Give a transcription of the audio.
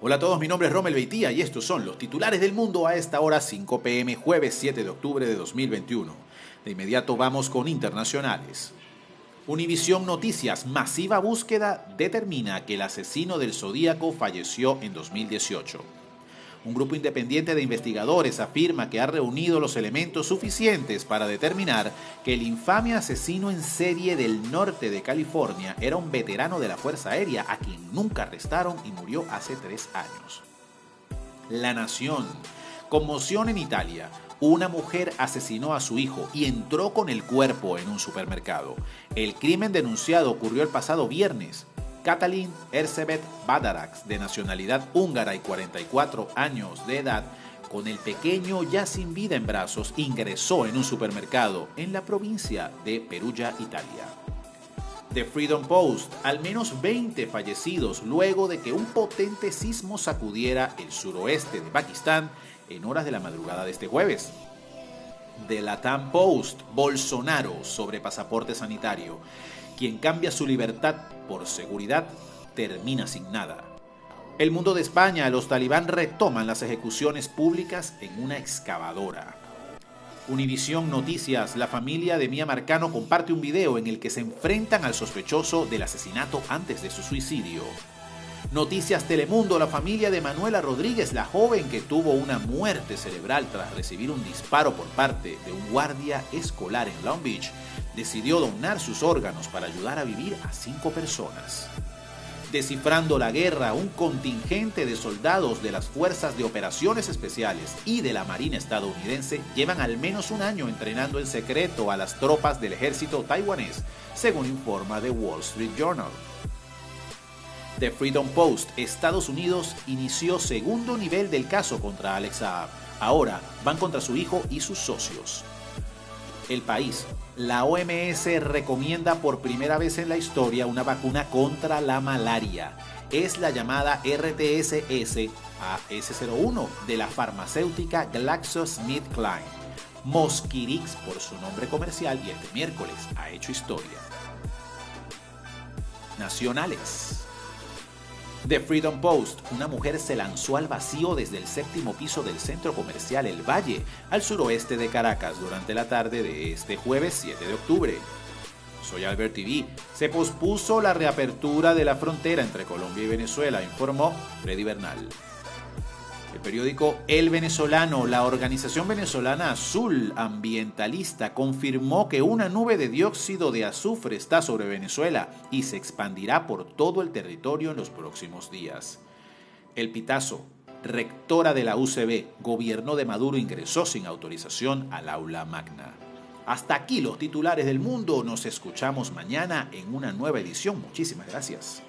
Hola a todos, mi nombre es Romel Beitía y estos son los titulares del mundo a esta hora 5 pm jueves 7 de octubre de 2021. De inmediato vamos con internacionales. Univisión Noticias, masiva búsqueda determina que el asesino del Zodíaco falleció en 2018. Un grupo independiente de investigadores afirma que ha reunido los elementos suficientes para determinar que el infame asesino en serie del norte de California era un veterano de la Fuerza Aérea a quien nunca arrestaron y murió hace tres años. La Nación. Conmoción en Italia. Una mujer asesinó a su hijo y entró con el cuerpo en un supermercado. El crimen denunciado ocurrió el pasado viernes. Katalin Erzsébet Badarax, de nacionalidad húngara y 44 años de edad, con el pequeño ya sin vida en brazos, ingresó en un supermercado en la provincia de Perugia, Italia. The Freedom Post, al menos 20 fallecidos luego de que un potente sismo sacudiera el suroeste de Pakistán en horas de la madrugada de este jueves. The Latam Post, Bolsonaro sobre pasaporte sanitario. Quien cambia su libertad por seguridad termina sin nada. El mundo de España, los talibán retoman las ejecuciones públicas en una excavadora. Univisión Noticias, la familia de Mía Marcano comparte un video en el que se enfrentan al sospechoso del asesinato antes de su suicidio. Noticias Telemundo, la familia de Manuela Rodríguez, la joven que tuvo una muerte cerebral tras recibir un disparo por parte de un guardia escolar en Long Beach, decidió donar sus órganos para ayudar a vivir a cinco personas. Descifrando la guerra, un contingente de soldados de las Fuerzas de Operaciones Especiales y de la Marina estadounidense llevan al menos un año entrenando en secreto a las tropas del ejército taiwanés, según informa The Wall Street Journal. The Freedom Post, Estados Unidos inició segundo nivel del caso contra Alex Saab. Ahora van contra su hijo y sus socios. El país. La OMS recomienda por primera vez en la historia una vacuna contra la malaria. Es la llamada RTSS AS01 de la farmacéutica GlaxoSmithKline. Mosquirix por su nombre comercial y este miércoles ha hecho historia. Nacionales. The Freedom Post, una mujer se lanzó al vacío desde el séptimo piso del centro comercial El Valle, al suroeste de Caracas, durante la tarde de este jueves 7 de octubre. Soy Albert TV. Se pospuso la reapertura de la frontera entre Colombia y Venezuela, informó Freddy Bernal. El periódico El Venezolano, la organización venezolana Azul Ambientalista, confirmó que una nube de dióxido de azufre está sobre Venezuela y se expandirá por todo el territorio en los próximos días. El Pitazo, rectora de la UCB, gobierno de Maduro ingresó sin autorización al aula magna. Hasta aquí los titulares del mundo, nos escuchamos mañana en una nueva edición. Muchísimas gracias.